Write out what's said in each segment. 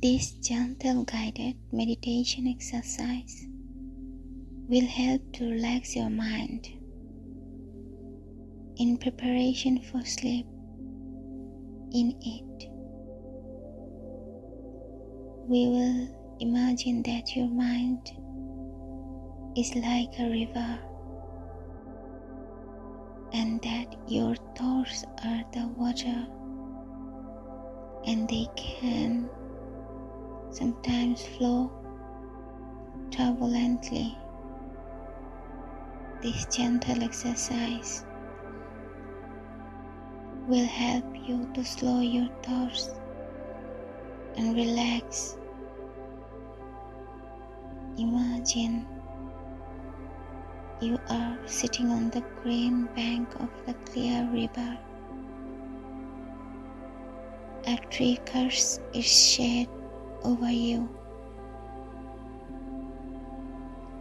This gentle guided meditation exercise will help to relax your mind in preparation for sleep in it. We will imagine that your mind is like a river and that your thoughts are the water and they can sometimes flow turbulently. This gentle exercise will help you to slow your thoughts and relax. Imagine you are sitting on the green bank of the clear river. A tree casts its shade over you,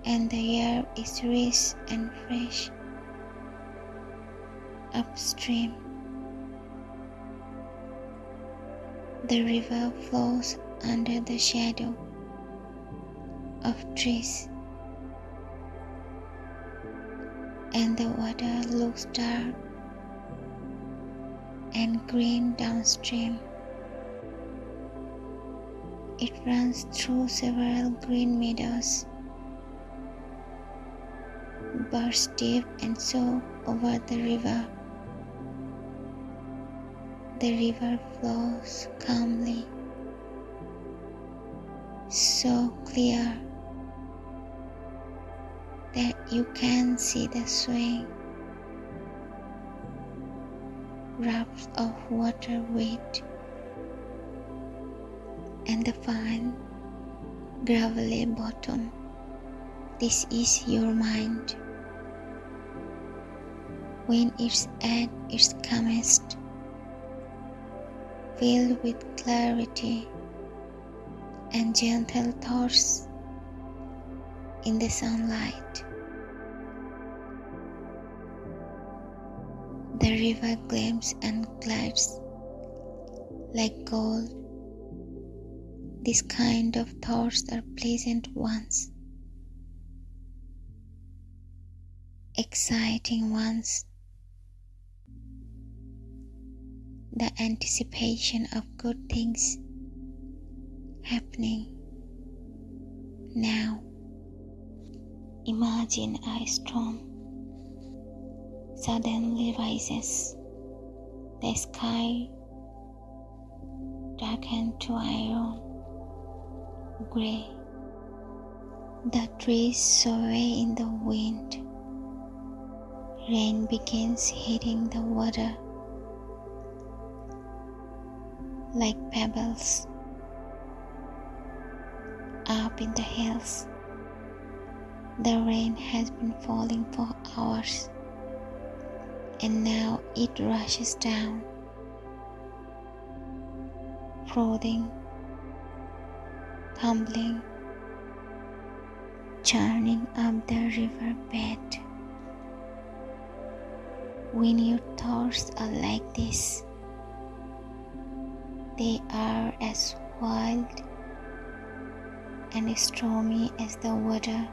and the air is rich and fresh. Upstream, the river flows under the shadow of trees, and the water looks dark and green downstream. It runs through several green meadows, bursts deep and so over the river. The river flows calmly, so clear that you can see the swing drops of water with and the fine gravelly bottom. This is your mind. When it's at its calmest, filled with clarity and gentle thoughts in the sunlight. The river gleams and glides like gold this kind of thoughts are pleasant ones, exciting ones. The anticipation of good things happening now. Imagine a storm suddenly rises. The sky darkened to iron grey. The trees sway in the wind. Rain begins hitting the water like pebbles. Up in the hills, the rain has been falling for hours and now it rushes down, flooding tumbling, churning up the river bed. When your thoughts are like this, they are as wild and stormy as the water.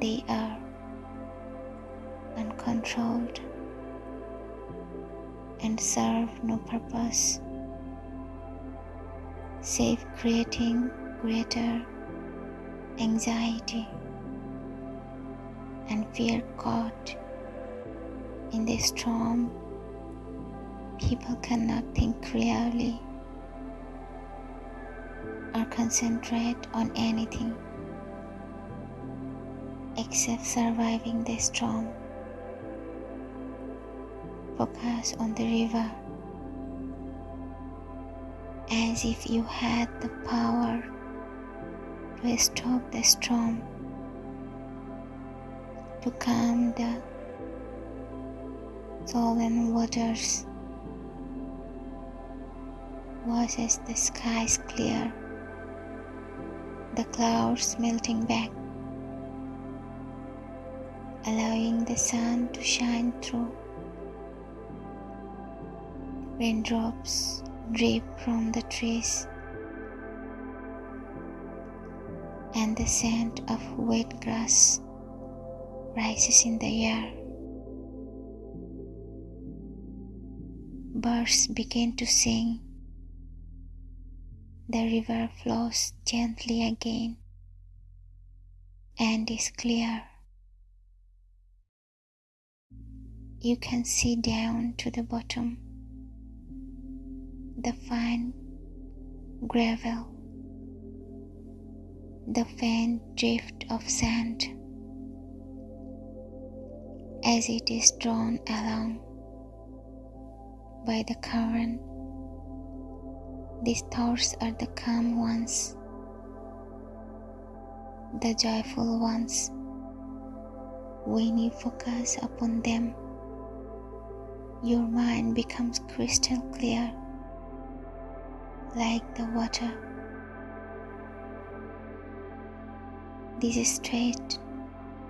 They are uncontrolled and serve no purpose save creating greater anxiety and fear caught in the storm. People cannot think clearly or concentrate on anything except surviving the storm. Focus on the river as if you had the power to stop the storm, to calm the sullen waters. Was as the skies clear, the clouds melting back, allowing the sun to shine through. Raindrops drip from the trees and the scent of wet grass rises in the air. Birds begin to sing. The river flows gently again and is clear. You can see down to the bottom the fine gravel, the faint drift of sand as it is drawn along by the current. These thoughts are the calm ones, the joyful ones. When you focus upon them, your mind becomes crystal clear, like the water. This state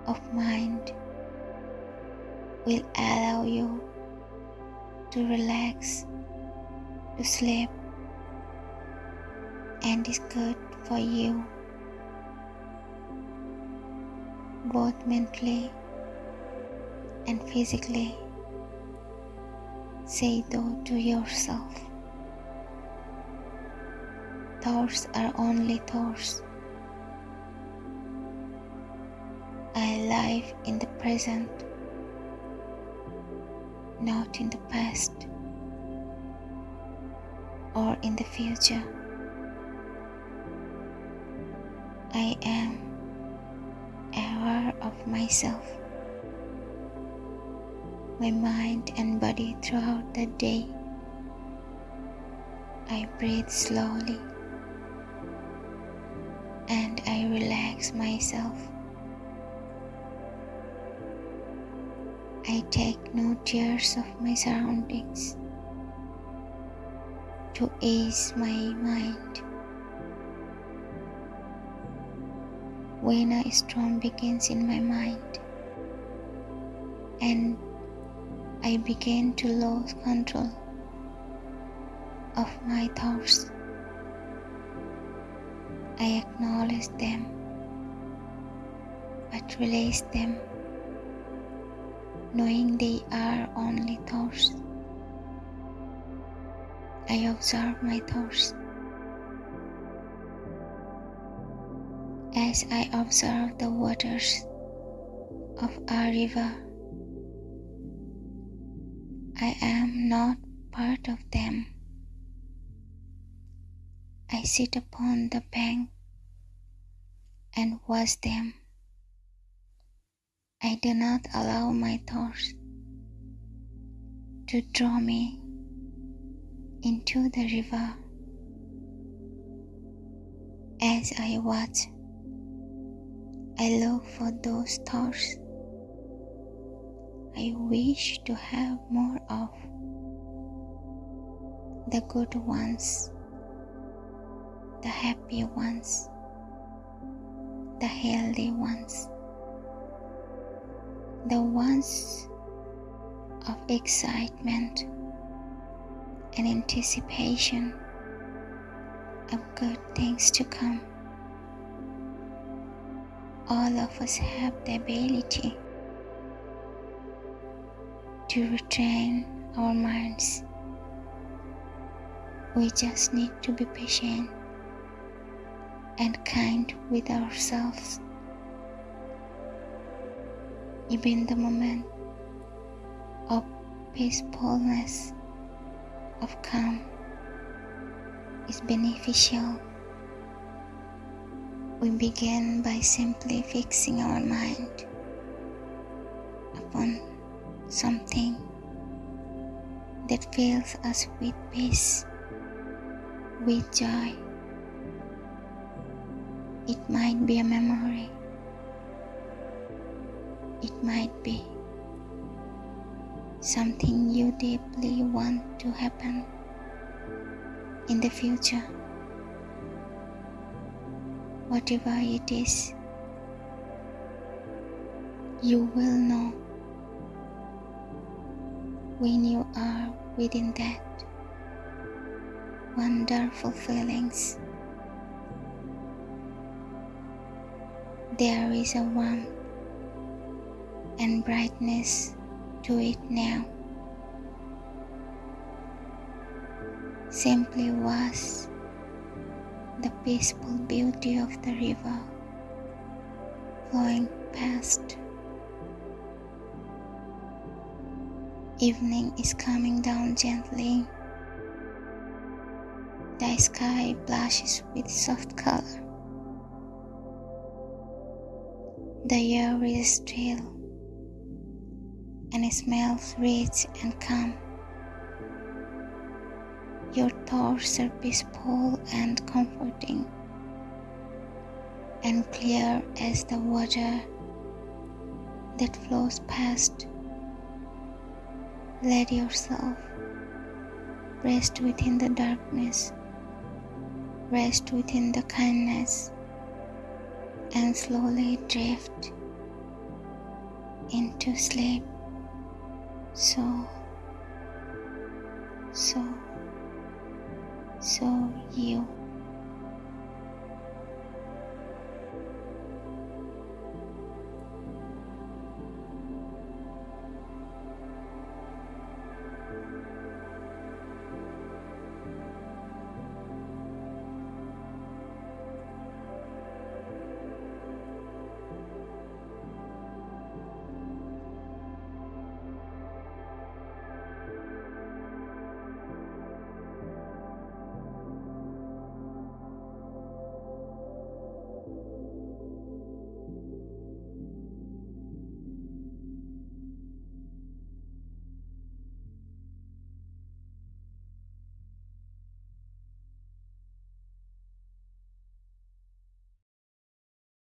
of mind will allow you to relax, to sleep, and is good for you both mentally and physically. Say though to yourself. Thoughts are only thoughts. I live in the present, not in the past or in the future. I am aware of myself my mind and body throughout the day. I breathe slowly and I relax myself. I take no tears of my surroundings to ease my mind. When a storm begins in my mind and I begin to lose control of my thoughts. I acknowledge them, but release them, knowing they are only thoughts. I observe my thoughts. As I observe the waters of a river I am not part of them. I sit upon the bank and watch them. I do not allow my thoughts to draw me into the river. As I watch, I look for those thoughts I wish to have more of the good ones, the happy ones, the healthy ones, the ones of excitement and anticipation of good things to come. All of us have the ability to retrain our minds. We just need to be patient and kind with ourselves. Even the moment of peacefulness, of calm, is beneficial. We begin by simply fixing our mind upon something that fills us with peace, with joy. It might be a memory, it might be something you deeply want to happen in the future. Whatever it is, you will know when you are within that wonderful feelings. There is a warmth and brightness to it now. Simply was the peaceful beauty of the river flowing past. Evening is coming down gently. The sky blushes with soft color. The air is still and it smells rich and calm. Your thoughts are peaceful and comforting and clear as the water that flows past. Let yourself rest within the darkness, rest within the kindness, and slowly drift into sleep. So, so, so you.